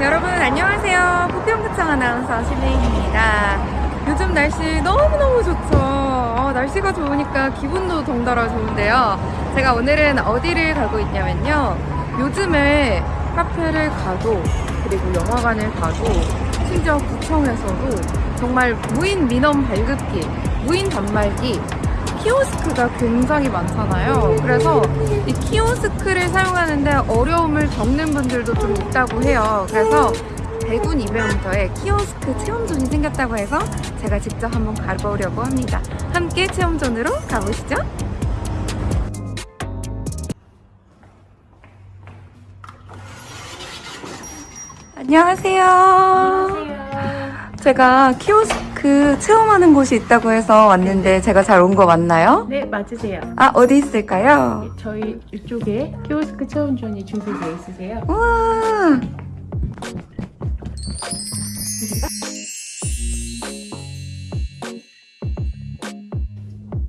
여러분 안녕하세요. 부평구청 아나운서 신혜인입니다. 요즘 날씨 너무너무 좋죠. 어, 날씨가 좋으니까 기분도 덩달아 좋은데요. 제가 오늘은 어디를 가고 있냐면요. 요즘에 카페를 가도 그리고 영화관을 가도 심지어 구청에서도 정말 무인 민원 발급기, 무인 단말기, 키오스크가 굉장히 많잖아요. 그래서 이 키오스크를 사용하는데 어려움을 겪는 분들도 좀 있다고 해요. 그래서 대군 이베온터에 키오스크 체험존이 생겼다고 해서 제가 직접 한번 가보려고 합니다. 함께 체험존으로 가보시죠. 안녕하세요. 제가 키오스크 체험하는 곳이 있다고 해서 왔는데 제가 잘 온 거 맞나요? 네, 맞으세요. 아, 어디 있을까요? 저희 이쪽에 키오스크 체험존이 준비되어 있으세요. 우와!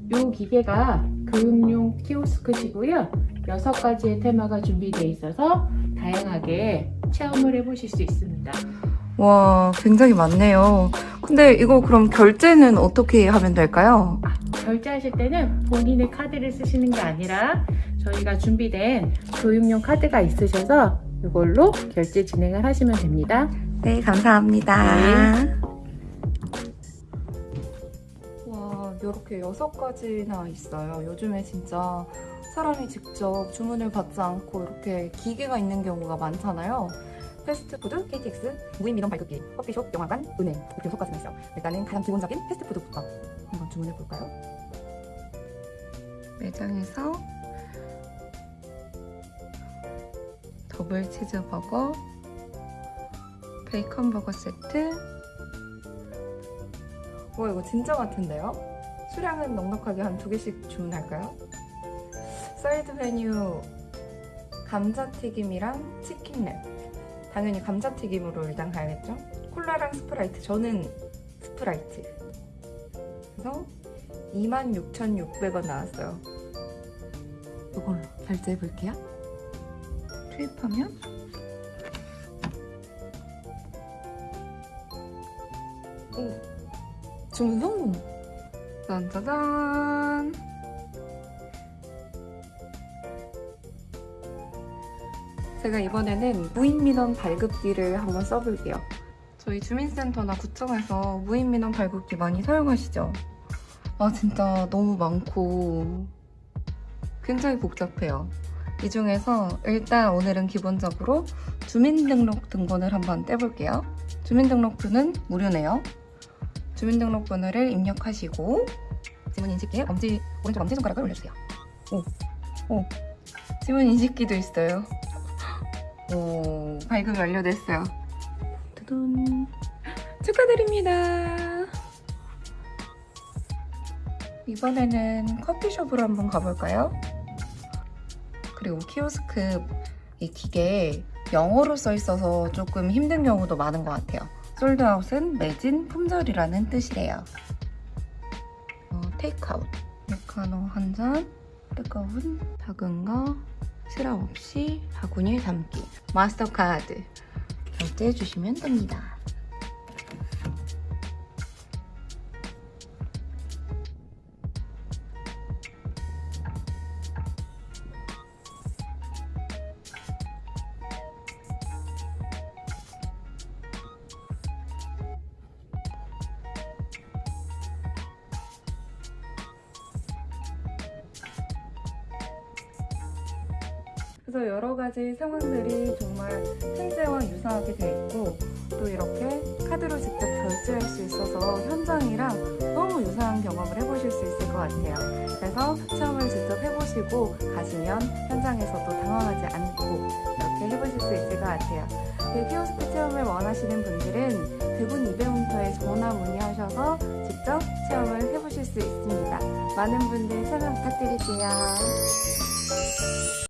이 기계가 교육용 키오스크시고요. 여섯 가지의 테마가 준비되어 있어서 다양하게 체험을 해보실 수 있습니다. 와, 굉장히 많네요. 근데 이거 그럼 결제는 어떻게 하면 될까요? 결제하실 때는 본인의 카드를 쓰시는 게 아니라 저희가 준비된 교육용 카드가 있으셔서 이걸로 결제 진행을 하시면 됩니다. 네, 감사합니다. 네. 와, 이렇게 여섯 가지나 있어요. 요즘에 진짜 사람이 직접 주문을 받지 않고 이렇게 기계가 있는 경우가 많잖아요. 패스트푸드, KTX, 무인 민원 발급기, 커피숍, 영화관, 은행 이렇게 여섯 가지가 있어요. 일단은 가장 기본적인 패스트푸드부터 한번 주문해 볼까요? 매장에서 더블 치즈버거, 베이컨 버거 세트. 와 이거 진짜 같은데요? 수량은 넉넉하게 한 두 개씩 주문할까요? 사이드 메뉴 감자튀김이랑 치킨랩. 당연히 감자튀김으로 일단 가야겠죠? 콜라랑 스프라이트. 저는 스프라이트. 그래서 26,600원 나왔어요. 이걸로 결제해 볼게요. 투입하면 오, 주문 성공! 짠짜잔! 제가 이번에는 무인민원 발급기를 한번 써볼게요. 저희 주민센터나 구청에서 무인민원 발급기 많이 사용하시죠? 아 진짜 너무 많고 굉장히 복잡해요. 이 중에서 일단 오늘은 기본적으로 주민등록 등본을 한번 떼볼게요. 주민등록부는 무료네요. 주민등록번호를 입력하시고 지문 인식기에 엄지 오른쪽 엄지 손가락을 올려주세요. 오, 오, 지문 인식기도 있어요. 오, 발급이 완료됐어요. 두둔 축하드립니다. 이번에는 커피숍으로 한번 가볼까요? 그리고 키오스크 이 기계에 영어로 써 있어서 조금 힘든 경우도 많은 것 같아요. 솔드아웃은 매진 품절이라는 뜻이래요. 어, 테이크아웃. 메카노 한 잔, 뜨거운 작은 거, 시럽 없이 바구니에 담기. 마스터카드 결제해 주시면 됩니다. 그래서 여러 가지 상황들이 정말 실제와 유사하게 돼 있고 또 이렇게 카드로 직접 결제할 수 있어서 현장이랑 너무 유사한 경험을 해보실 수 있을 것 같아요. 그래서 체험을 직접 해보시고 가시면 현장에서도 당황하지 않고 이렇게 해보실 수 있을 것 같아요. 그 키오스크 체험을 원하시는 분들은 대군 이베운터에 전화 문의하셔서 직접 체험을 해보실 수 있습니다. 많은 분들 참여 부탁드릴게요.